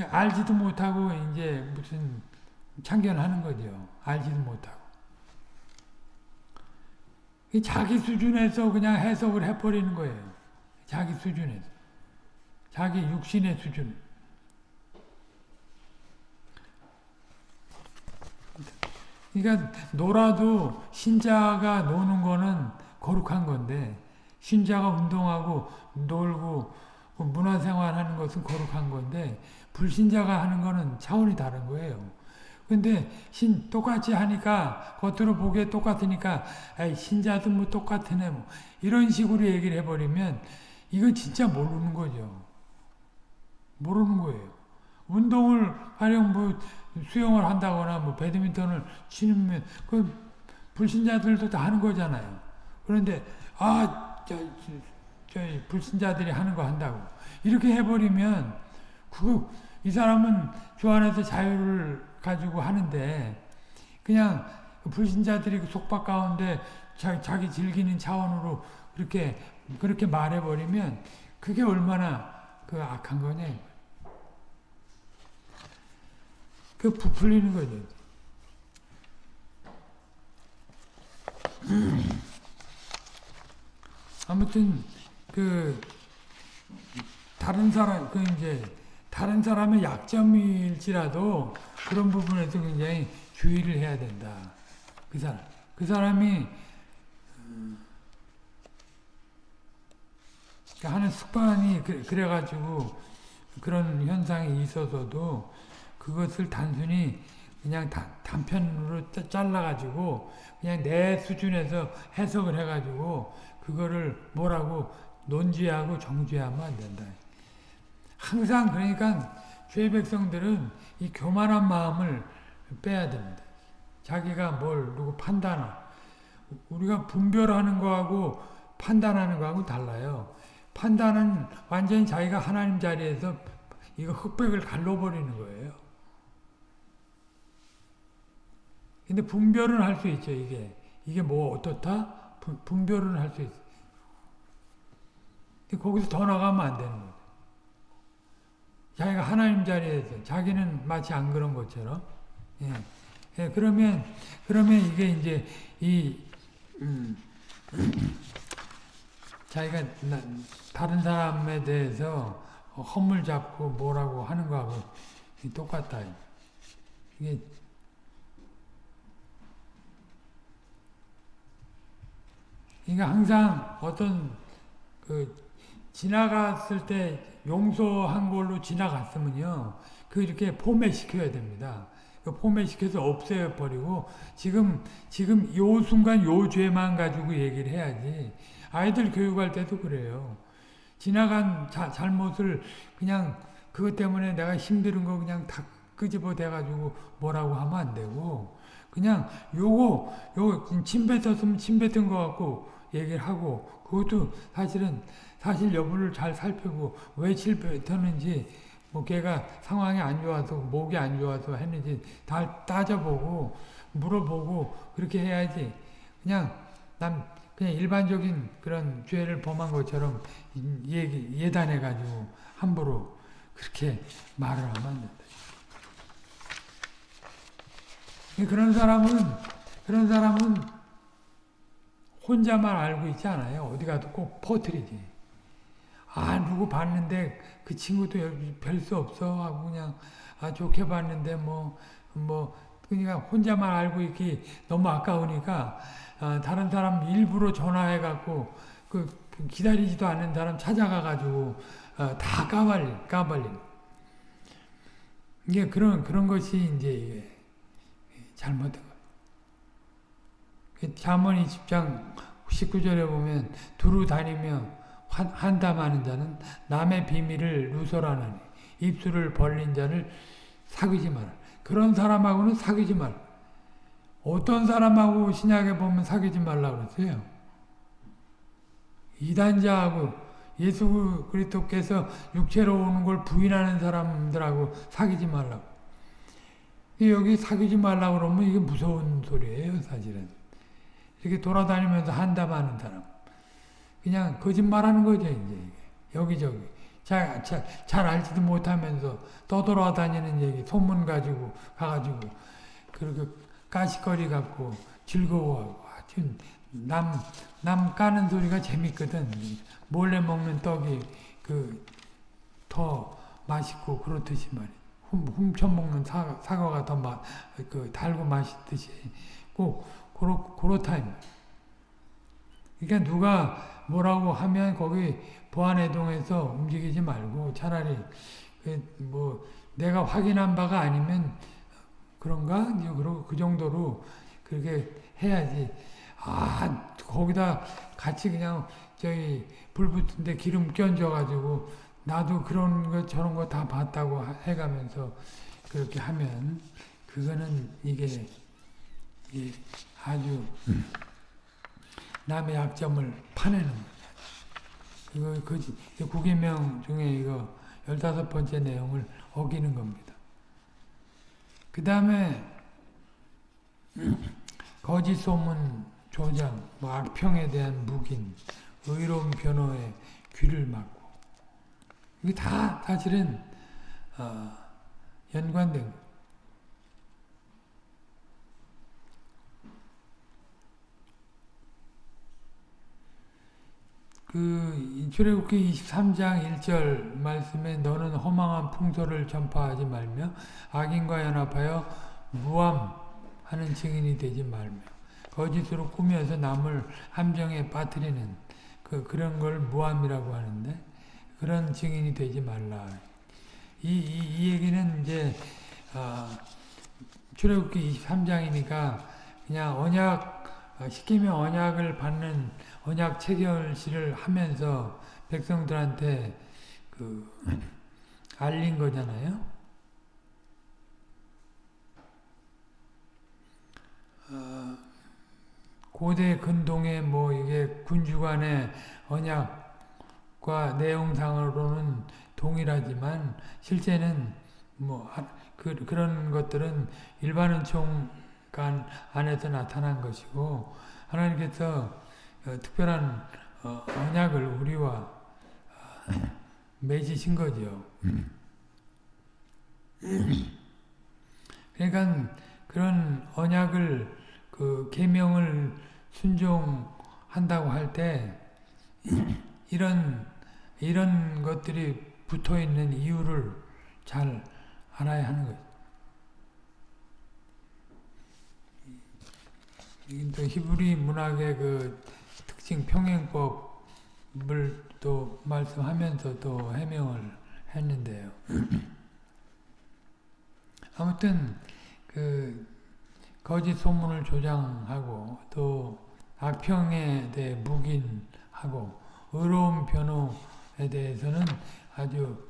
알지도 못하고 이제 무슨 참견하는 거죠. 알지도 못하고. 자기 수준에서 그냥 해석을 해버리는 거예요. 자기 수준에서. 자기 육신의 수준. 그러니까 놀아도 신자가 노는 거는 거룩한 건데 신자가 운동하고 놀고 문화생활하는 것은 거룩한 건데 불신자가 하는 거는 차원이 다른 거예요. 근데 신 똑같이 하니까 겉으로 보기에 똑같으니까 신자도 뭐 똑같으네 뭐 이런 식으로 얘기를 해버리면 이건 진짜 모르는 거죠. 모르는 거예요. 운동을 가령 뭐 수영을 한다거나 뭐 배드민턴을 치면 그 불신자들도 다 하는 거잖아요. 그런데 아 저 저 불신자들이 하는 거 한다고 이렇게 해버리면 그 이 사람은 주 안에서 자유를 가지고 하는데 그냥 불신자들이 그 속박 가운데 자, 자기 즐기는 차원으로 그렇게 그렇게 말해버리면 그게 얼마나 그 악한 거냐. 그 부풀리는 거죠. 아무튼 그 다른 사람 그 이제 다른 사람의 약점일지라도 그런 부분에서 굉장히 주의를 해야 된다. 그 사람 그 사람이 하는 습관이 그래가지고 그런 현상이 있어서도 그것을 단순히 그냥 다, 단편으로 잘라가지고 그냥 내 수준에서 해석을 해가지고 그거를 뭐라고 논지하고 정지하면 안 된다. 항상 그러니까 죄 백성들은 이 교만한 마음을 빼야 됩니다. 자기가 뭘 누구 판단하 우리가 분별하는 거하고 판단하는 거하고 달라요. 판단은 완전히 자기가 하나님 자리에서 이거 흑백을 갈라버리는 거예요. 근데 분별은 할 수 있죠, 이게. 이게 뭐 어떻다? 분, 분별은 할 수 있어. 근데 거기서 더 나가면 안 되는 거죠. 자기가 하나님 자리에서, 자기는 마치 안 그런 것처럼. 예. 예, 그러면, 그러면 이게 이제, 이, 음, 자기가 나, 다른 사람에 대해서 허물 잡고 뭐라고 하는 거하고 똑같다. 이게 그러니까 항상 어떤 그 지나갔을 때 용서한 걸로 지나갔으면요. 그 이렇게 포맷시켜야 됩니다. 그 포맷시켜서 없애버리고 지금 지금 요 순간 요 죄만 가지고 얘기를 해야지. 아이들 교육할 때도 그래요. 지나간 자, 잘못을 그냥 그것 때문에 내가 힘든 거 그냥 다 끄집어 대가지고 뭐라고 하면 안 되고 그냥 요거 요거 침 뱉었으면 침 뱉은 거 갖고 얘기를 하고 그것도 사실은 사실 여부를 잘 살피고 왜침 뱉었는지 뭐 걔가 상황이 안 좋아서 목이 안 좋아서 했는지 다 따져보고 물어보고 그렇게 해야지 그냥 남 그냥 일반적인 그런 죄를 범한 것처럼 얘기 예단해 가지고 함부로 그렇게 말을 하면 안 된다. 그런 사람은 그런 사람은 혼자만 알고 있지 않아요. 어디 가도 꼭 퍼뜨리지. 아 누구 봤는데 그 친구도 별 수 없어 하고 그냥 아 좋게 봤는데 뭐뭐 뭐 그러니까 혼자만 알고 있기 너무 아까우니까 어, 다른 사람 일부러 전화해 갖고 그 기다리지도 않는 사람 찾아가 가지고 어, 다 까발리 까발리 이게 그런 그런 것이 이제 잘못된 거. 자문이 10장 19절에 보면 두루 다니며 한담하는 자는 남의 비밀을 누설하느니 입술을 벌린 자를 사귀지 마라. 그런 사람하고는 사귀지 말라. 어떤 사람하고 신약에 보면 사귀지 말라고 그랬어요. 이단자하고 예수 그리스도께서 육체로 오는 걸 부인하는 사람들하고 사귀지 말라고. 여기 사귀지 말라고 그러면 이게 무서운 소리예요, 사실은. 이렇게 돌아다니면서 한담하는 사람. 그냥 거짓말하는 거죠, 이제. 여기저기. 잘, 잘, 잘 알지도 못하면서 떠돌아다니는 얘기, 소문 가지고 가가지고 그렇게 까시거리 갖고 즐거워하고 하여튼 남, 남 까는 소리가 재밌거든. 몰래 먹는 떡이 그 더 맛있고 그렇듯이 말이야. 훔쳐 먹는 사과, 사과가 더 마, 그 달고 맛있듯이 꼭 그렇, 그렇다. 그러니까 누가 뭐라고 하면 거기 보안해동에서 움직이지 말고 차라리 그뭐 내가 확인한 바가 아니면 그런가? 그 정도로 그렇게 해야지. 아 거기다 같이 그냥 저기 불 붙은데 기름 껴져 가지고 나도 그런 거 저런 거 다 봤다고 해가면서 그렇게 하면 그거는 이게 아주 남의 약점을 파내는 거죠. 이거 그 구계명 중에 이거 열다섯 번째 내용을 어기는 겁니다. 그 다음에 거짓 소문 조장, 뭐 악평에 대한 묵인, 의로운 변호에 귀를 막고 이게 다 사실은 어, 연관된 거. 그 출애굽기 23장 1절 말씀에 너는 허망한 풍소를 전파하지 말며 악인과 연합하여 무함하는 증인이 되지 말며 거짓으로 꾸며서 남을 함정에 빠뜨리는 그 그런 걸 무함이라고 하는데 그런 증인이 되지 말라. 이, 이, 이 얘기는 이제 어, 출애굽기 23장이니까 그냥 언약 어, 시키면 언약을 받는 언약 체결식을 하면서 백성들한테 그 알린 거잖아요. 어, 고대 근동에 뭐 이게 군주간의 언약과 내용상으로는 동일하지만 실제는 뭐 그, 그런 것들은 일반 은총 관 안에서 나타난 것이고 하나님께서 어, 특별한 어, 언약을 우리와 어, 맺으신 거죠. 그러니까 그런 언약을 그 계명을 순종한다고 할 때 이런 이런 것들이 붙어 있는 이유를 잘 알아야 하는 거죠. 또 히브리 문학의 그 특징 평행법을 또 말씀하면서 또 해명을 했는데요. 아무튼 그 거짓 소문을 조장하고 또 악평에 대해 묵인하고 의로운 변호에 대해서는 아주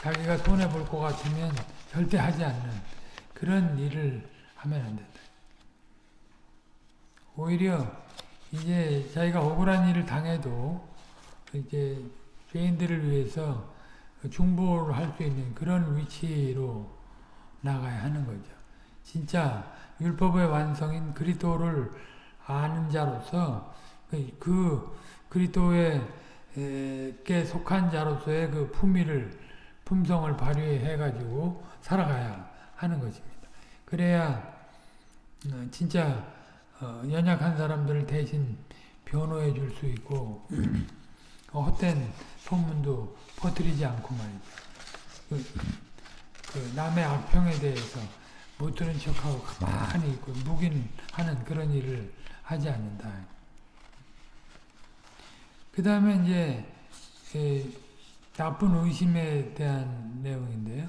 자기가 손해볼 것 같으면 절대 하지 않는 그런 일을 하면 안 된다. 오히려 이제 자기가 억울한 일을 당해도 이제 죄인들을 위해서 중보를 할 수 있는 그런 위치로 나가야 하는 거죠. 진짜 율법의 완성인 그리스도를 아는 자로서 그, 그 그리스도의 께 속한 자로서의 그 품위를 품성을 발휘해 가지고 살아가야 하는 것입니다. 그래야 어, 진짜 어, 연약한 사람들을 대신 변호해 줄 수 있고 어, 헛된 소문도 퍼뜨리지 않고 말이죠. 그, 그 남의 악평에 대해서 못 들은 척하고 가만히 있고 묵인하는 그런 일을 하지 않는다. 그 다음에 이제 나쁜 의심에 대한 내용인데요.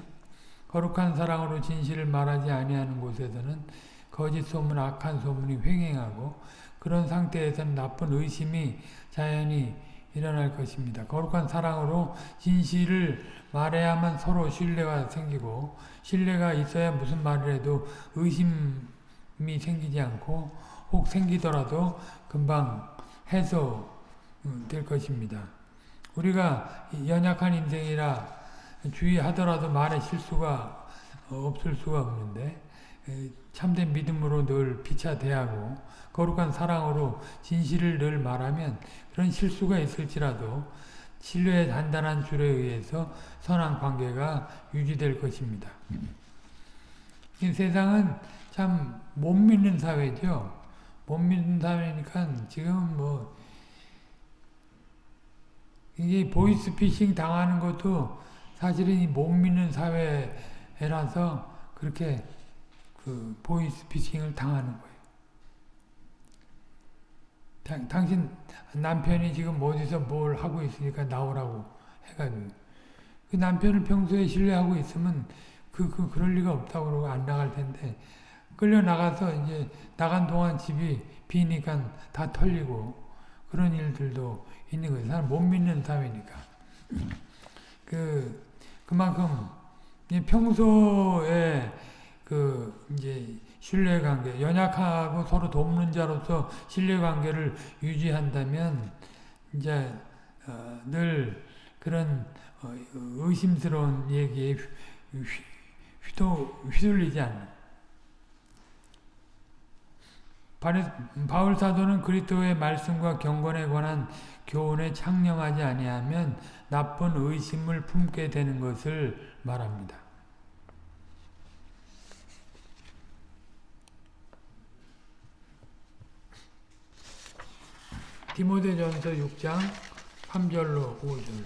거룩한 사랑으로 진실을 말하지 아니하는 곳에서는 거짓 소문, 악한 소문이 횡행하고 그런 상태에서는 나쁜 의심이 자연히 일어날 것입니다. 거룩한 사랑으로 진실을 말해야만 서로 신뢰가 생기고 신뢰가 있어야 무슨 말을 해도 의심이 생기지 않고 혹 생기더라도 금방 해소될 것입니다. 우리가 연약한 인생이라 주의하더라도 말에 실수가 없을 수가 없는데 참된 믿음으로 늘 피차 대하고 거룩한 사랑으로 진실을 늘 말하면 그런 실수가 있을지라도 신뢰의 단단한 줄에 의해서 선한 관계가 유지될 것입니다. 이 세상은 참 못 믿는 사회죠. 못 믿는 사회니까 지금 뭐 이게 보이스피싱 당하는 것도 사실은 못 믿는 사회라서 그렇게 그 보이스 피싱을 당하는 거예요. 당, 당신 남편이 지금 어디서 뭘 하고 있으니까 나오라고 해가지고 그 남편을 평소에 신뢰하고 있으면 그, 그 그럴 리가 없다고 그러고 안 나갈 텐데 끌려 나가서 이제 나간 동안 집이 비니까 다 털리고 그런 일들도 있는 거예요. 사람 못 믿는 사회니까. 그 그만큼 평소에 그 이제 신뢰관계, 연약하고 서로 돕는 자로서 신뢰관계를 유지한다면 이제 어, 늘 그런 어, 의심스러운 얘기에 휘도, 휘둘리지 않는. 바울 사도는 그리스도의 말씀과 경건에 관한 교훈에 창념하지 아니하면 나쁜 의심을 품게 되는 것을 말합니다. 디모데전서 6장 3절로 5절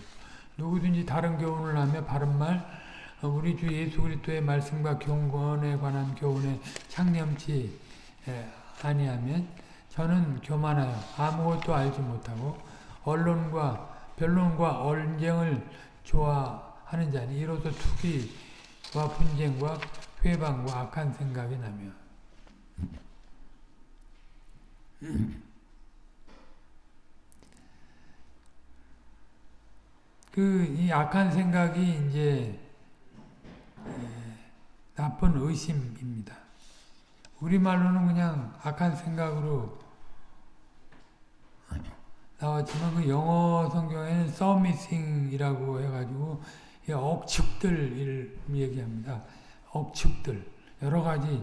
누구든지 다른 교훈을 하며 바른 말 우리 주 예수 그리스도의 말씀과 경건에 관한 교훈에 창념치 아니하면 저는 교만하여 아무것도 알지 못하고 언론과 변론과 언쟁을 좋아하는 자니 이로써 투기와 분쟁과 회방과 악한 생각이 나며 그 이 악한 생각이 이제 나쁜 의심입니다. 우리말로는 그냥 악한 생각으로 나왔지만 그 영어 성경에는 서미싱이라고 해가지고 억측들 얘기합니다. 억측들 여러 가지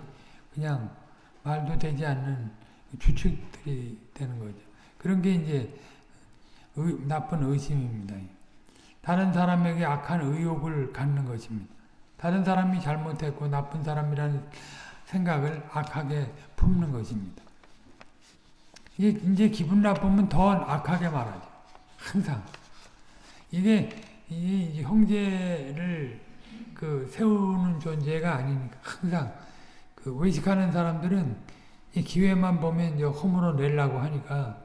그냥 말도 되지 않는 추측들이 되는 거죠. 그런 게 이제 의, 나쁜 의심입니다. 다른 사람에게 악한 의욕을 갖는 것입니다. 다른 사람이 잘못했고 나쁜 사람이라는 생각을 악하게 품는 것입니다. 이게 이제 기분 나쁘면 더 악하게 말하죠. 항상. 이게 이 형제를 그 세우는 존재가 아니니까 항상 그 외식하는 사람들은 이 기회만 보면 이제 허물어 내려고 하니까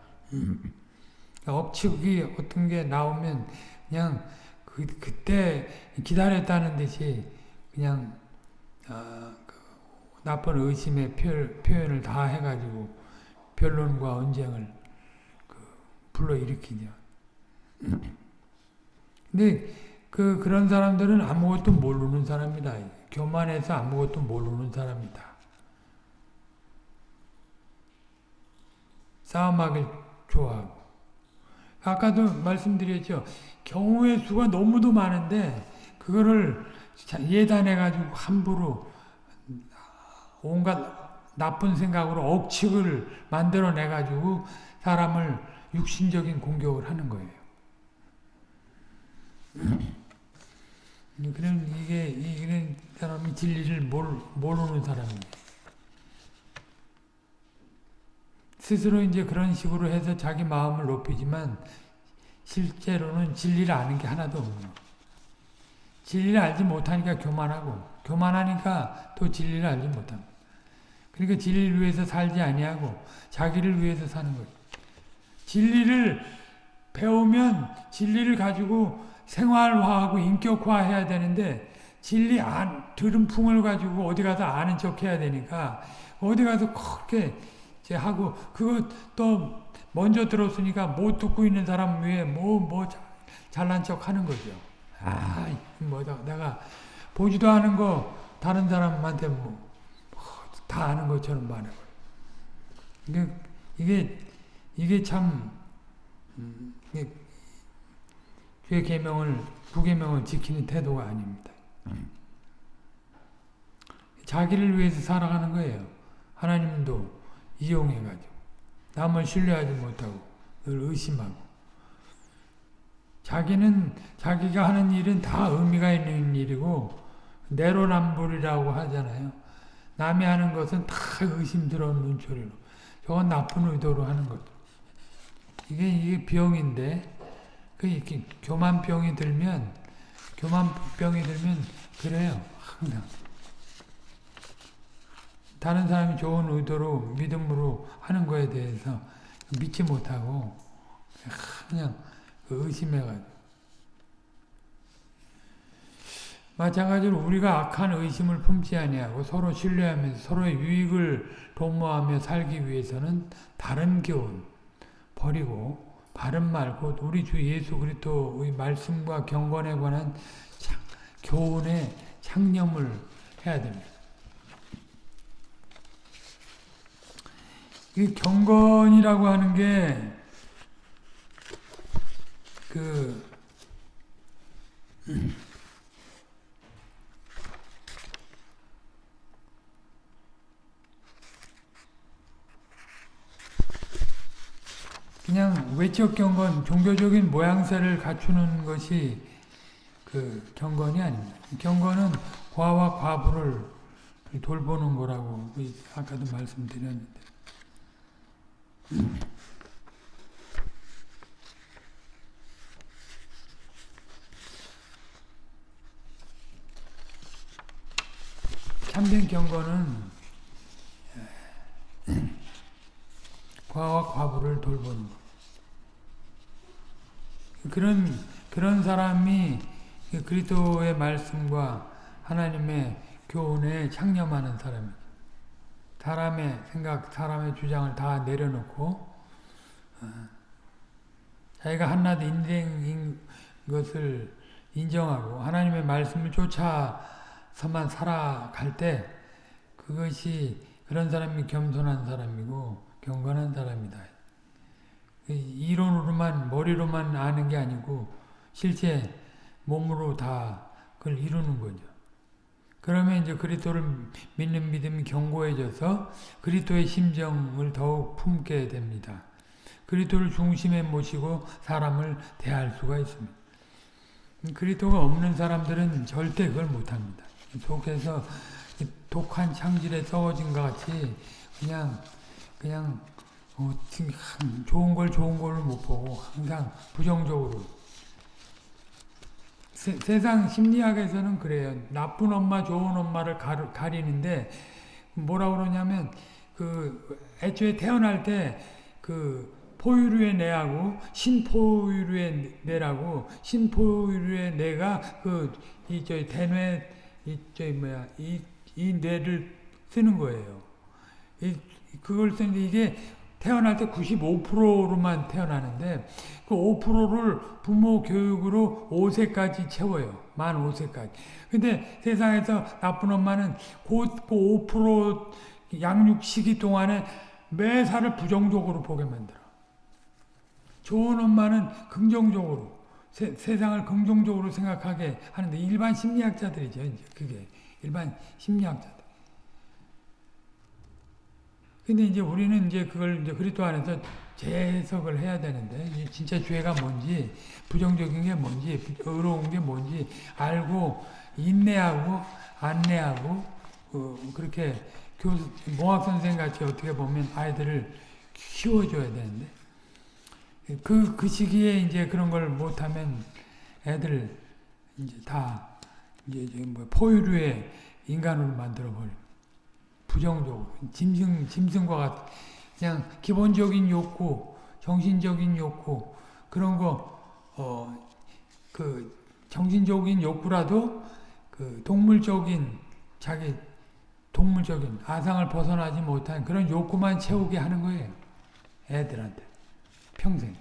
억측이 어떤 게 나오면 그냥 그, 그때 기다렸다는 듯이 그냥 어, 그 나쁜 의심의 표, 표현을 다 해가지고 변론과 언쟁을 그 불러일으키죠. 근데 그 그런 사람들은 아무것도 모르는 사람이다. 교만해서 아무것도 모르는 사람이다. 싸움하길 좋아하고 아까도 말씀드렸죠. 경우의 수가 너무도 많은데 그거를 예단해가지고 함부로 온갖 나쁜 생각으로 억측을 만들어내 가지고 사람을 육신적인 공격을 하는 거예요. 그런 이게 이런 사람이 진리를 모르는 사람이에요. 스스로 이제 그런 식으로 해서 자기 마음을 높이지만 실제로는 진리를 아는 게 하나도 없는 진리를 알지 못하니까 교만하고 교만하니까 또 진리를 알지 못합니다. 그러니까 진리를 위해서 살지 아니하고 자기를 위해서 사는 거예요. 진리를 배우면 진리를 가지고 생활화하고 인격화해야 되는데 진리 안 들은 풍을 가지고 어디 가서 아는 척 해야 되니까 어디 가서 그렇게 이제 하고 또 먼저 들었으니까 못 듣고 있는 사람 위에 뭐뭐 잘난 척 하는 거죠. 아, 뭐다 내가 보지도 않은 거 다른 사람한테 뭐 다 아는 것처럼 말해 이게 이게 이게 참 음, 이게 주의 계명을 부계명을 지키는 태도가 아닙니다. 자기를 위해서 살아가는 거예요. 하나님도 이용해가지고 남을 신뢰하지 못하고 늘 의심하고 자기는 자기가 하는 일은 다 의미가 있는 일이고 내로남불이라고 하잖아요. 남이 하는 것은 다 의심스러운 눈초리로 저건 나쁜 의도로 하는 것. 이게 이게 병인데 그 이렇게 교만병이 들면 교만병이 들면 그래요. 항상 다른 사람이 좋은 의도로 믿음으로 하는 거에 대해서 믿지 못하고 그냥 그 의심해가지고 마찬가지로 우리가 악한 의심을 품지 아니하고 서로 신뢰하면서 서로의 유익을 도모하며 살기 위해서는 다른 교훈 버리고 바른 말, 곧 우리 주 예수 그리스도의 말씀과 경건에 관한 창, 교훈의 창념을 해야 됩니다. 이 경건이라고 하는 게, 그, 그냥 외적 경건, 종교적인 모양새를 갖추는 것이 그 경건이 아닙니다. 경건은 과와 과부를 돌보는 거라고 아까도 말씀드렸는데. 참된 경건은 과와 과부를 돌보는 것. 그런 그런 사람이 그리스도의 말씀과 하나님의 교훈에 창념하는 사람입니다. 사람의 생각, 사람의 주장을 다 내려놓고 어, 자기가 한낱 인생인 것을 인정하고 하나님의 말씀을 쫓아서만 살아갈 때 그것이 그런 사람이 겸손한 사람이고 경건한 사람이다. 이론으로만 머리로만 아는 게 아니고 실제 몸으로 다 그걸 이루는 거죠. 그러면 이제 그리스도를 믿는 믿음이 견고해져서 그리스도의 심정을 더욱 품게 됩니다. 그리스도를 중심에 모시고 사람을 대할 수가 있습니다. 그리스도가 없는 사람들은 절대 그걸 못합니다. 속에서 독한 창질에 썩어진 것 같이 그냥 그냥 어, 좋은 걸 좋은 걸로 못 보고 항상 부정적으로 세, 세상 심리학에서는 그래요. 나쁜 엄마, 좋은 엄마를 가르, 가리는데 뭐라 그러냐면 그 애초에 태어날 때 그 포유류의 뇌하고 신포유류의 뇌라고 신포유류의 뇌가 그이 저 대뇌 이저 뭐야 이 이 뇌를 쓰는 거예요. 이 그걸 쓰는데 이게 태어날 때 95%로만 태어나는데 그 5%를 부모 교육으로 5세까지 채워요. 만 5세까지. 근데 세상에서 나쁜 엄마는 곧그5% 양육 시기 동안에 매사를 부정적으로 보게 만들어. 좋은 엄마는 긍정적으로 세, 상을 긍정적으로 생각하게 하는데 일반 심리학자들이죠. 이제 그게 일반 심리학자들. 근데 이제 우리는 이제 그걸 이제 그리스도 안에서 재해석을 해야 되는데 진짜 죄가 뭔지 부정적인 게 뭔지 의로운 게 뭔지 알고 인내하고 안내하고 그 그렇게 교 몽학 선생 같이 어떻게 보면 아이들을 키워줘야 되는데 그그 시기에 이제 그런 걸 못하면 애들 이제 다 이제 이제 뭐 포유류의 인간으로 만들어 버려. 부정적으로 짐승 짐승과 같 그냥 기본적인 욕구, 정신적인 욕구 그런 거 어 그 정신적인 욕구라도 그 동물적인 자기 동물적인 아상을 벗어나지 못한 그런 욕구만 채우게 하는 거예요. 애들한테 평생.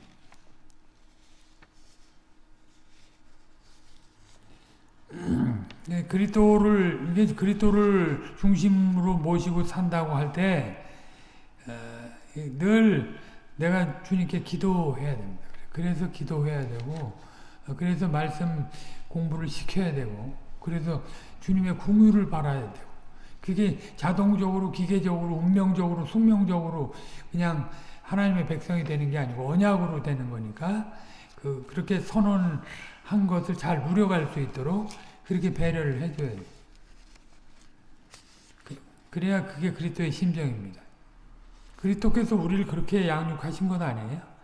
네, 그리스도를 이게 그리스도를 중심으로 모시고 산다고 할 때 늘 내가 주님께 기도해야 됩니다. 그래서 기도해야 되고 어, 그래서 말씀 공부를 시켜야 되고 그래서 주님의 궁유를 바라야 되고 그게 자동적으로 기계적으로 운명적으로 숙명적으로 그냥 하나님의 백성이 되는 게 아니고 언약으로 되는 거니까 그 그렇게 선언한 것을 잘 누려갈 수 있도록 그렇게 배려를 해줘야 돼요. 그, 그래야 그게 그리스도의 심정입니다. 그리스도께서 우리를 그렇게 양육하신 것 아니에요?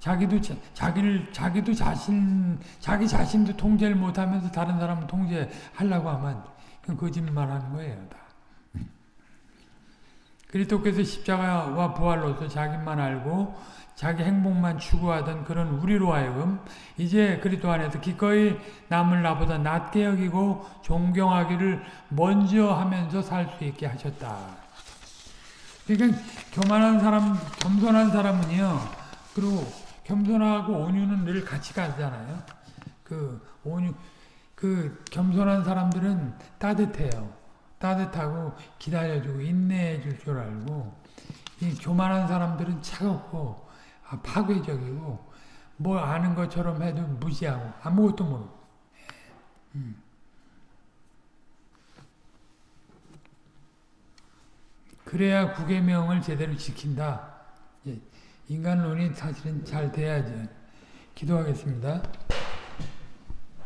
자기도 자기를 자기도 자신 자기 자신도 통제를 못하면서 다른 사람을 통제하려고 하면 거짓말하는 거예요. 다. 그리스도께서 십자가와 부활로서 자기만 알고 자기 행복만 추구하던 그런 우리로 하여금 이제 그리스도 안에서 기꺼이 남을 나보다 낮게 여기고 존경하기를 먼저 하면서 살 수 있게 하셨다. 그러니까 교만한 사람, 겸손한 사람은요. 그리고 겸손하고 온유는 늘 같이 가잖아요. 그 온유, 그 겸손한 사람들은 따뜻해요. 따뜻하고 기다려주고 인내해 줄 줄 알고 이 교만한 사람들은 차갑고 아, 파괴적이고 뭐 아는 것처럼 해도 무시하고 아무것도 모르고 음. 그래야 구계명을 제대로 지킨다. 인간론이 사실은 잘 돼야죠. 기도하겠습니다.